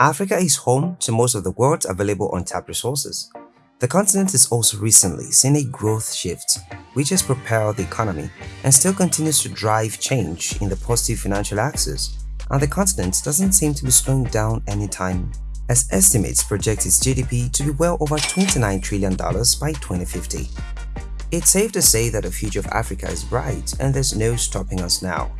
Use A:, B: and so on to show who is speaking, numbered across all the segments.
A: Africa is home to most of the world's available untapped resources. The continent has also recently seen a growth shift which has propelled the economy and still continues to drive change in the positive financial axis and the continent doesn't seem to be slowing down anytime as estimates project its GDP to be well over $29 trillion by 2050. It's safe to say that the future of Africa is bright and there's no stopping us now.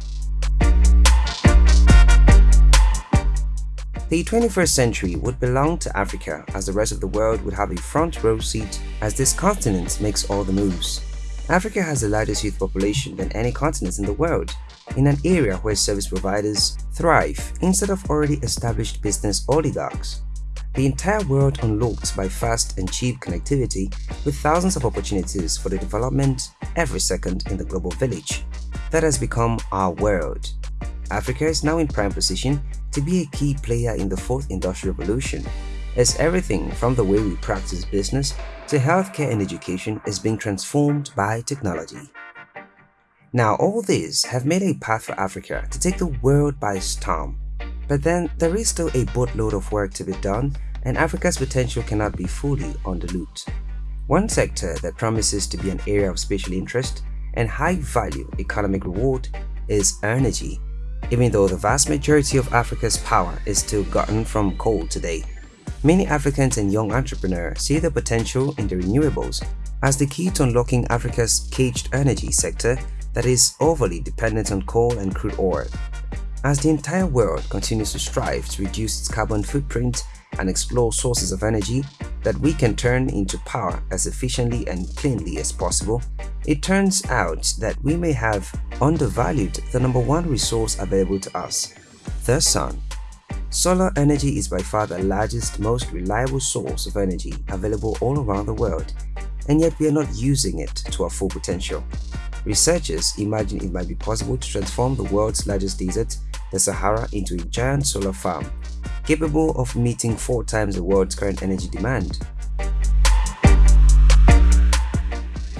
A: The 21st century would belong to Africa as the rest of the world would have a front row seat as this continent makes all the moves. Africa has the largest youth population than any continent in the world, in an area where service providers thrive instead of already established business oligarchs. The entire world unlocked by fast and cheap connectivity with thousands of opportunities for the development every second in the global village. That has become our world. Africa is now in prime position to be a key player in the fourth industrial revolution, as everything from the way we practice business to healthcare and education is being transformed by technology. Now all these have made a path for Africa to take the world by storm. But then there is still a boatload of work to be done and Africa's potential cannot be fully unlocked. One sector that promises to be an area of special interest and high value economic reward is energy even though the vast majority of Africa's power is still gotten from coal today. Many Africans and young entrepreneurs see the potential in the renewables as the key to unlocking Africa's caged energy sector that is overly dependent on coal and crude oil. As the entire world continues to strive to reduce its carbon footprint and explore sources of energy that we can turn into power as efficiently and cleanly as possible, it turns out that we may have undervalued the number one resource available to us, the sun. Solar energy is by far the largest, most reliable source of energy available all around the world, and yet we are not using it to our full potential. Researchers imagine it might be possible to transform the world's largest desert, the Sahara, into a giant solar farm capable of meeting four times the world's current energy demand.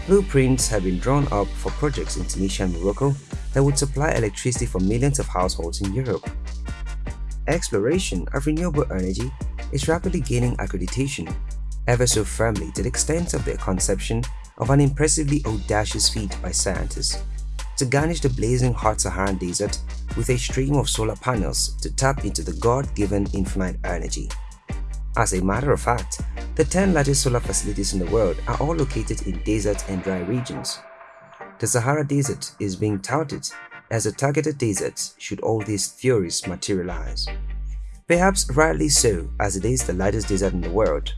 A: Blueprints have been drawn up for projects in Tunisia and Morocco that would supply electricity for millions of households in Europe. Exploration of renewable energy is rapidly gaining accreditation, ever so firmly to the extent of the conception of an impressively audacious feat by scientists to garnish the blazing hot Saharan desert with a stream of solar panels to tap into the God-given infinite energy. As a matter of fact, the 10 largest solar facilities in the world are all located in desert and dry regions. The Sahara Desert is being touted as a targeted desert should all these theories materialize. Perhaps rightly so as it is the largest desert in the world.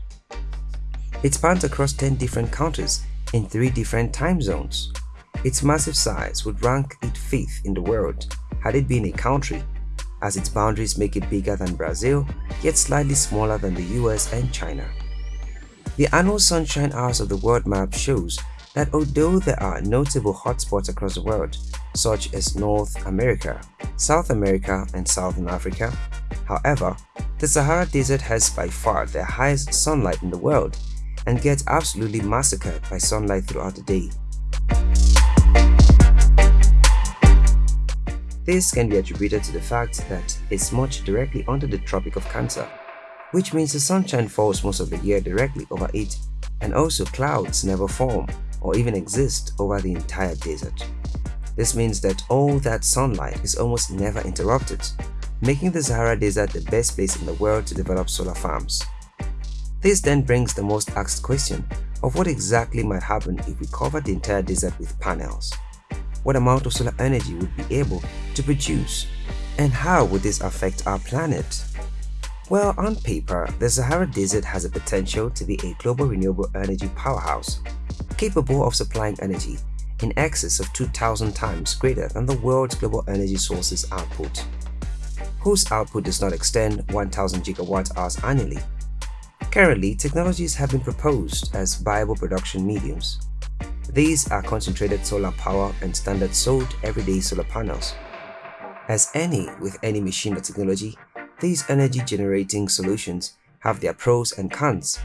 A: It spans across 10 different countries in 3 different time zones its massive size would rank it fifth in the world had it been a country, as its boundaries make it bigger than Brazil, yet slightly smaller than the US and China. The annual sunshine hours of the world map shows that although there are notable hotspots across the world, such as North America, South America, and Southern Africa, however, the Sahara Desert has by far the highest sunlight in the world and gets absolutely massacred by sunlight throughout the day. This can be attributed to the fact that it's much directly under the Tropic of Cancer, which means the sunshine falls most of the year directly over it and also clouds never form or even exist over the entire desert. This means that all that sunlight is almost never interrupted, making the Sahara Desert the best place in the world to develop solar farms. This then brings the most asked question of what exactly might happen if we cover the entire desert with panels what amount of solar energy would be able to produce, and how would this affect our planet? Well, on paper, the Sahara Desert has a potential to be a global renewable energy powerhouse, capable of supplying energy in excess of 2,000 times greater than the world's global energy sources output, whose output does not extend 1,000 gigawatt hours annually. Currently, technologies have been proposed as viable production mediums, these are concentrated solar power and standard sold everyday solar panels. As any with any machine or technology, these energy generating solutions have their pros and cons.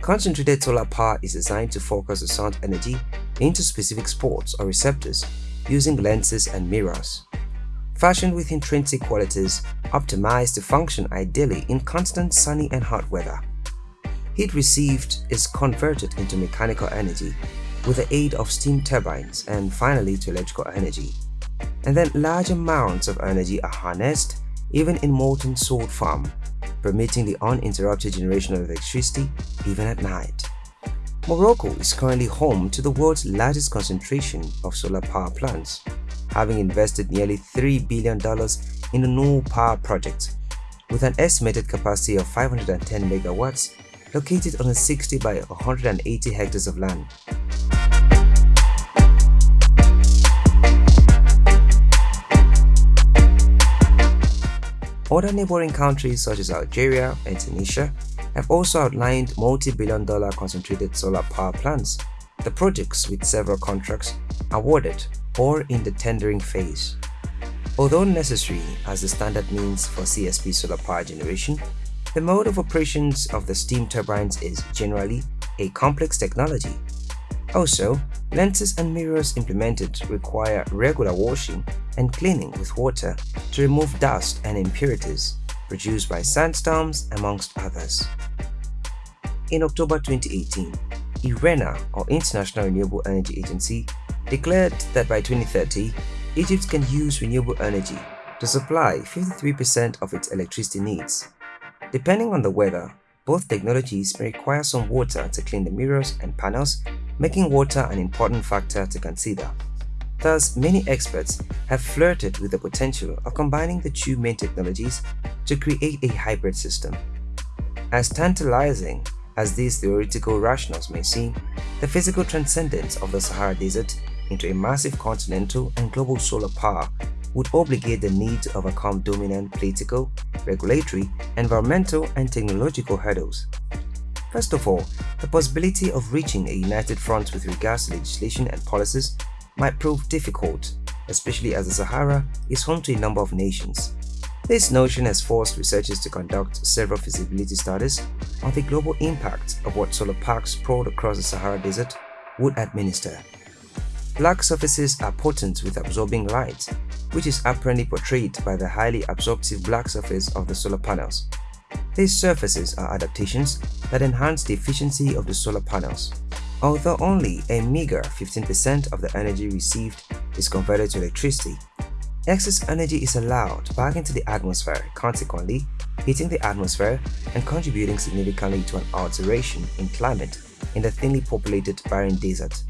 A: Concentrated solar power is designed to focus the sun's energy into specific spots or receptors using lenses and mirrors. Fashioned with intrinsic qualities optimized to function ideally in constant sunny and hot weather. Heat received is converted into mechanical energy with the aid of steam turbines and finally to electrical energy. And then large amounts of energy are harnessed even in molten salt farm, permitting the uninterrupted generation of electricity even at night. Morocco is currently home to the world's largest concentration of solar power plants, having invested nearly $3 billion in a new power project with an estimated capacity of 510 megawatts located on a 60 by 180 hectares of land. Other neighboring countries such as Algeria and Tunisia have also outlined multi-billion dollar concentrated solar power plants, the projects with several contracts awarded or in the tendering phase. Although necessary as the standard means for CSP solar power generation, the mode of operations of the steam turbines is generally a complex technology. Also, lenses and mirrors implemented require regular washing and cleaning with water to remove dust and impurities produced by sandstorms amongst others. In October 2018, IRENA or International Renewable Energy Agency declared that by 2030, Egypt can use renewable energy to supply 53% of its electricity needs. Depending on the weather, both technologies may require some water to clean the mirrors and panels, making water an important factor to consider. Thus, many experts have flirted with the potential of combining the two main technologies to create a hybrid system. As tantalizing as these theoretical rationales may seem, the physical transcendence of the Sahara Desert into a massive continental and global solar power would obligate the need to overcome dominant political, regulatory, environmental, and technological hurdles. First of all, the possibility of reaching a united front with regards to legislation and policies might prove difficult, especially as the Sahara is home to a number of nations. This notion has forced researchers to conduct several feasibility studies on the global impact of what solar parks sprawled across the Sahara Desert would administer. Black surfaces are potent with absorbing light, which is apparently portrayed by the highly absorptive black surface of the solar panels. These surfaces are adaptations that enhance the efficiency of the solar panels. Although only a meager 15% of the energy received is converted to electricity, excess energy is allowed back into the atmosphere, consequently heating the atmosphere and contributing significantly to an alteration in climate in the thinly populated barren desert.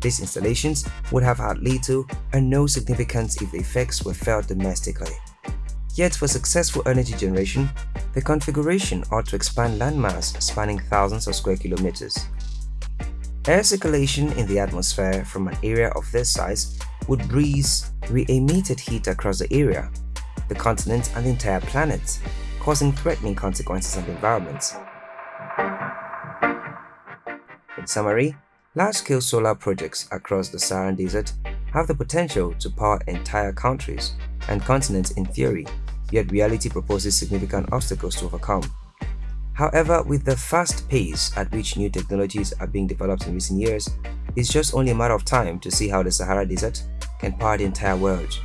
A: These installations would have had little or no significance if the effects were felt domestically. Yet for successful energy generation, the configuration ought to expand landmass spanning thousands of square kilometers. Air circulation in the atmosphere from an area of this size would breeze re-emitted heat across the area, the continent and the entire planet, causing threatening consequences on the environment. In summary, Large-scale solar projects across the Saharan Desert have the potential to power entire countries and continents in theory, yet reality proposes significant obstacles to overcome. However, with the fast pace at which new technologies are being developed in recent years, it's just only a matter of time to see how the Sahara Desert can power the entire world.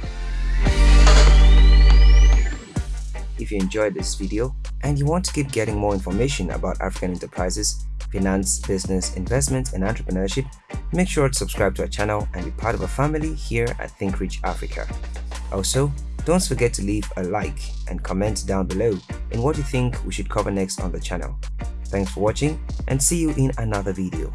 A: If you enjoyed this video and you want to keep getting more information about African enterprises, finance, business, investment, and entrepreneurship, make sure to subscribe to our channel and be part of a family here at Think Rich Africa. Also, don't forget to leave a like and comment down below in what you think we should cover next on the channel. Thanks for watching and see you in another video.